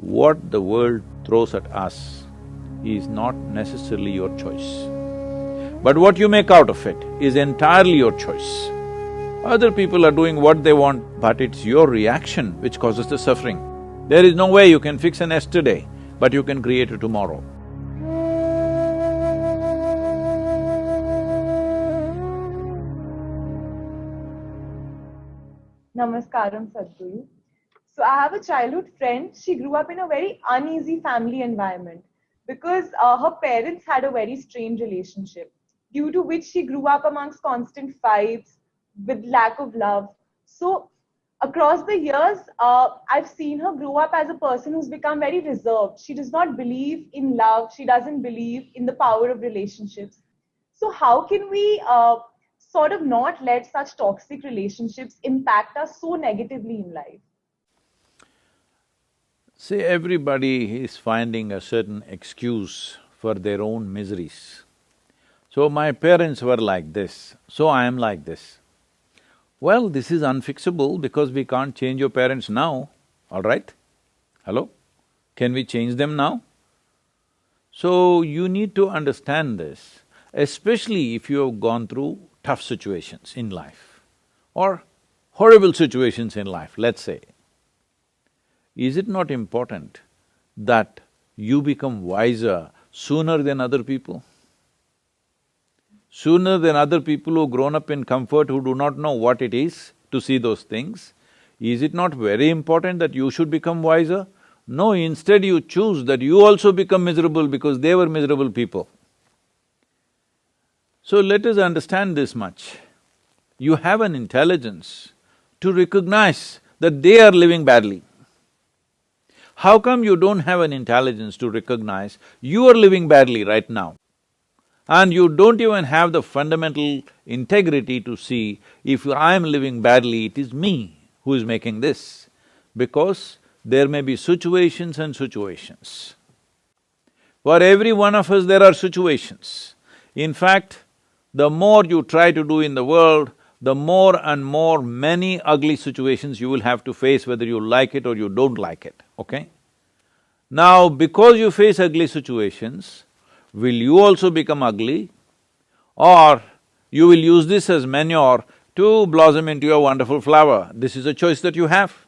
what the world throws at us is not necessarily your choice. But what you make out of it is entirely your choice. Other people are doing what they want, but it's your reaction which causes the suffering. There is no way you can fix an yesterday, but you can create a tomorrow. Namaskaram, Sadhguru. So I have a childhood friend. She grew up in a very uneasy family environment because uh, her parents had a very strained relationship, due to which she grew up amongst constant fights, with lack of love. So across the years, uh, I've seen her grow up as a person who's become very reserved. She does not believe in love. She doesn't believe in the power of relationships. So how can we uh, sort of not let such toxic relationships impact us so negatively in life? See, everybody is finding a certain excuse for their own miseries. So, my parents were like this, so I am like this. Well, this is unfixable because we can't change your parents now, all right? Hello? Can we change them now? So, you need to understand this, especially if you have gone through tough situations in life or horrible situations in life, let's say. Is it not important that you become wiser sooner than other people? Sooner than other people who grown up in comfort who do not know what it is to see those things, is it not very important that you should become wiser? No, instead you choose that you also become miserable because they were miserable people. So let us understand this much. You have an intelligence to recognize that they are living badly. How come you don't have an intelligence to recognize you are living badly right now? And you don't even have the fundamental integrity to see if I am living badly, it is me who is making this. Because there may be situations and situations. For every one of us there are situations. In fact, the more you try to do in the world, the more and more many ugly situations you will have to face whether you like it or you don't like it, okay? Now, because you face ugly situations, will you also become ugly or you will use this as manure to blossom into a wonderful flower? This is a choice that you have.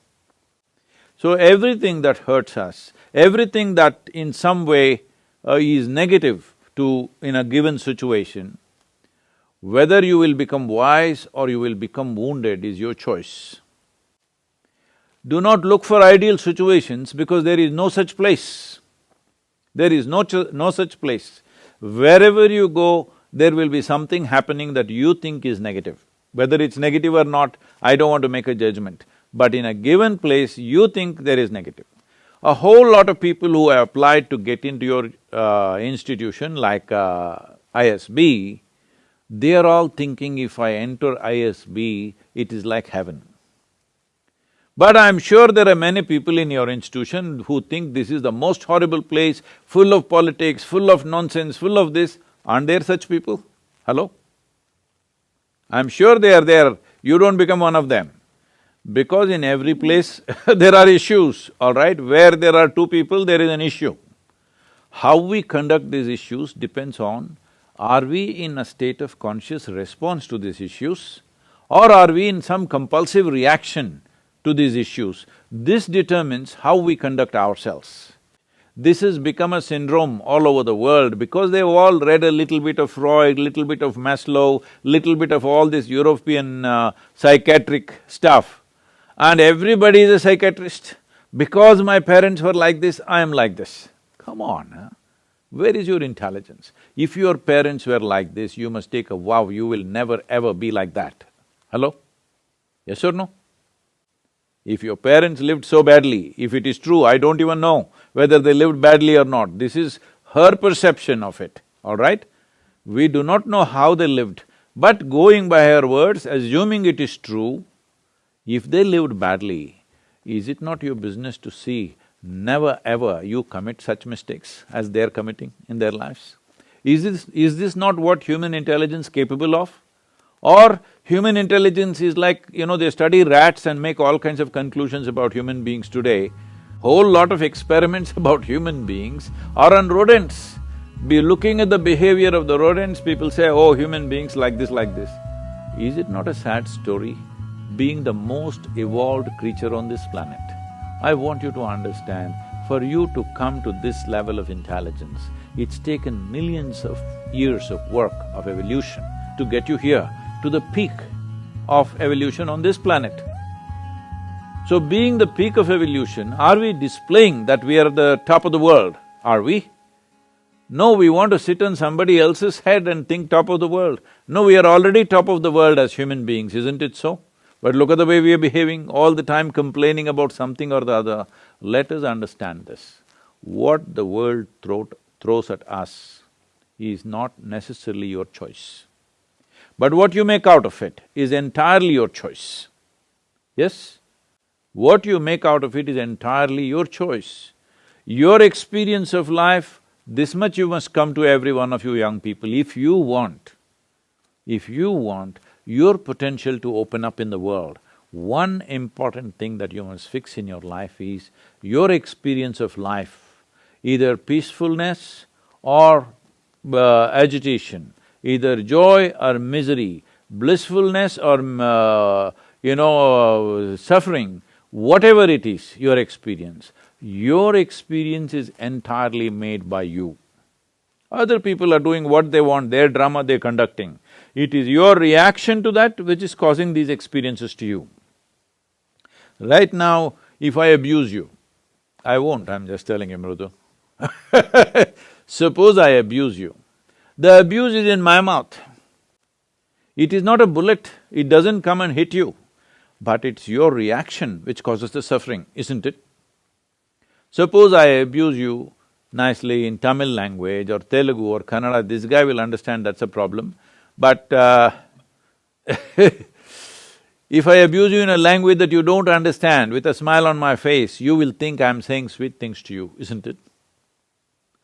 So everything that hurts us, everything that in some way uh, is negative to… in a given situation, whether you will become wise or you will become wounded is your choice. Do not look for ideal situations because there is no such place. There is no, no such place. Wherever you go, there will be something happening that you think is negative. Whether it's negative or not, I don't want to make a judgment. But in a given place, you think there is negative. A whole lot of people who have applied to get into your uh, institution like uh, ISB, they are all thinking if I enter ISB, it is like heaven. But I'm sure there are many people in your institution who think this is the most horrible place, full of politics, full of nonsense, full of this. Aren't there such people? Hello? I'm sure they are there, you don't become one of them. Because in every place there are issues, all right? Where there are two people, there is an issue. How we conduct these issues depends on are we in a state of conscious response to these issues or are we in some compulsive reaction to these issues? This determines how we conduct ourselves. This has become a syndrome all over the world because they've all read a little bit of Freud, little bit of Maslow, little bit of all this European uh, psychiatric stuff. And everybody is a psychiatrist. Because my parents were like this, I am like this. Come on, huh? Where is your intelligence? If your parents were like this, you must take a vow, you will never ever be like that. Hello? Yes or no? If your parents lived so badly, if it is true, I don't even know whether they lived badly or not. This is her perception of it, all right? We do not know how they lived, but going by her words, assuming it is true, if they lived badly, is it not your business to see never ever you commit such mistakes as they're committing in their lives? Is this… is this not what human intelligence capable of? Or human intelligence is like, you know, they study rats and make all kinds of conclusions about human beings today. Whole lot of experiments about human beings are on rodents. Be looking at the behavior of the rodents, people say, oh, human beings like this, like this. Is it not a sad story? Being the most evolved creature on this planet, I want you to understand, for you to come to this level of intelligence, it's taken millions of years of work, of evolution, to get you here, to the peak of evolution on this planet. So being the peak of evolution, are we displaying that we are the top of the world? Are we? No, we want to sit on somebody else's head and think top of the world. No, we are already top of the world as human beings, isn't it so? But look at the way we are behaving, all the time complaining about something or the other. Let us understand this. What the world throw, throws at us is not necessarily your choice. But what you make out of it is entirely your choice. Yes? What you make out of it is entirely your choice. Your experience of life this much you must come to every one of you young people, if you want, if you want your potential to open up in the world, one important thing that you must fix in your life is your experience of life, either peacefulness or uh, agitation, either joy or misery, blissfulness or, uh, you know, uh, suffering, whatever it is, your experience, your experience is entirely made by you. Other people are doing what they want, their drama they're conducting. It is your reaction to that which is causing these experiences to you. Right now, if I abuse you, I won't, I'm just telling you, Mrudu. Suppose I abuse you, the abuse is in my mouth. It is not a bullet, it doesn't come and hit you, but it's your reaction which causes the suffering, isn't it? Suppose I abuse you nicely in Tamil language or Telugu or Kannada, this guy will understand that's a problem. But uh, if I abuse you in a language that you don't understand, with a smile on my face, you will think I'm saying sweet things to you, isn't it?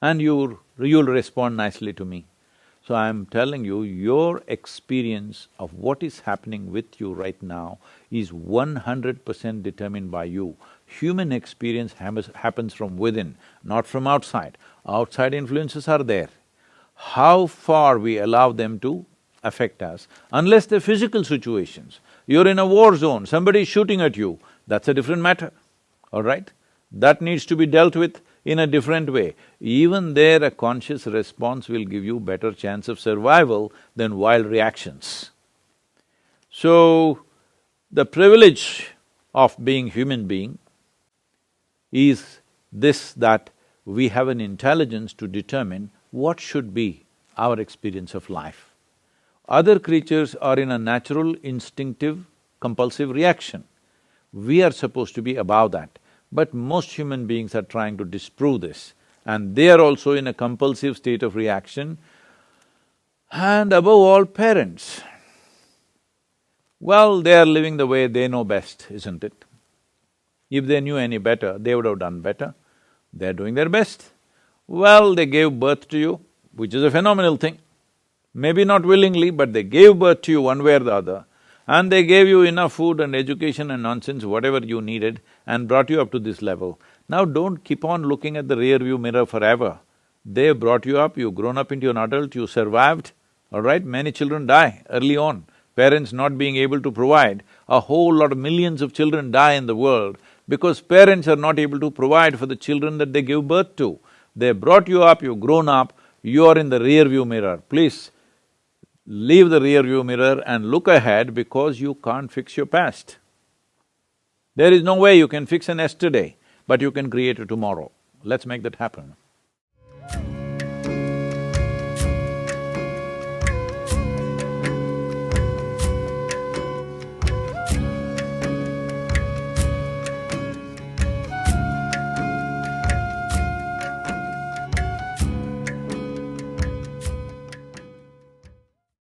And you you'll respond nicely to me. So I'm telling you, your experience of what is happening with you right now is one hundred percent determined by you human experience happens from within, not from outside. Outside influences are there. How far we allow them to affect us, unless they're physical situations. You're in a war zone, somebody's shooting at you, that's a different matter, all right? That needs to be dealt with in a different way. Even there, a conscious response will give you better chance of survival than wild reactions. So, the privilege of being human being is this that we have an intelligence to determine what should be our experience of life. Other creatures are in a natural, instinctive, compulsive reaction. We are supposed to be above that, but most human beings are trying to disprove this and they are also in a compulsive state of reaction and above all, parents. Well, they are living the way they know best, isn't it? If they knew any better, they would have done better. They're doing their best. Well, they gave birth to you, which is a phenomenal thing. Maybe not willingly, but they gave birth to you one way or the other, and they gave you enough food and education and nonsense, whatever you needed, and brought you up to this level. Now don't keep on looking at the rear view mirror forever. They brought you up, you've grown up into an adult, you survived, all right? Many children die early on. Parents not being able to provide, a whole lot of millions of children die in the world because parents are not able to provide for the children that they give birth to. They brought you up, you've grown up, you are in the rear view mirror. Please, leave the rear view mirror and look ahead because you can't fix your past. There is no way you can fix an yesterday, but you can create a tomorrow. Let's make that happen.